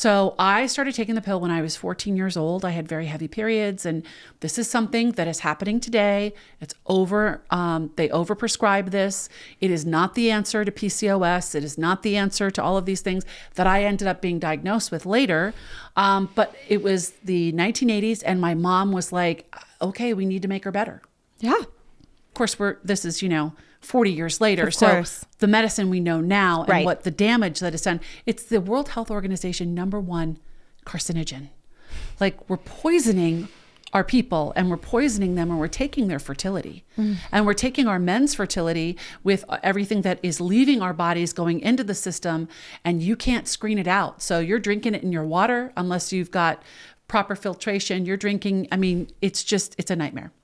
So I started taking the pill when I was 14 years old. I had very heavy periods, and this is something that is happening today. It's over. Um, they overprescribe this. It is not the answer to PCOS. It is not the answer to all of these things that I ended up being diagnosed with later. Um, but it was the 1980s, and my mom was like, "Okay, we need to make her better." Yeah. Of course, we're this is you know 40 years later. So the medicine we know now and Right. what the damage that is done, it's the World Health Organization number one carcinogen. Like we're poisoning our people and we're poisoning them and we're taking their fertility mm. and we're taking our men's fertility with everything that is leaving our bodies going into the system and you can't screen it out so you're drinking it in your water unless you've got proper filtration you're drinking i mean it's just it's a nightmare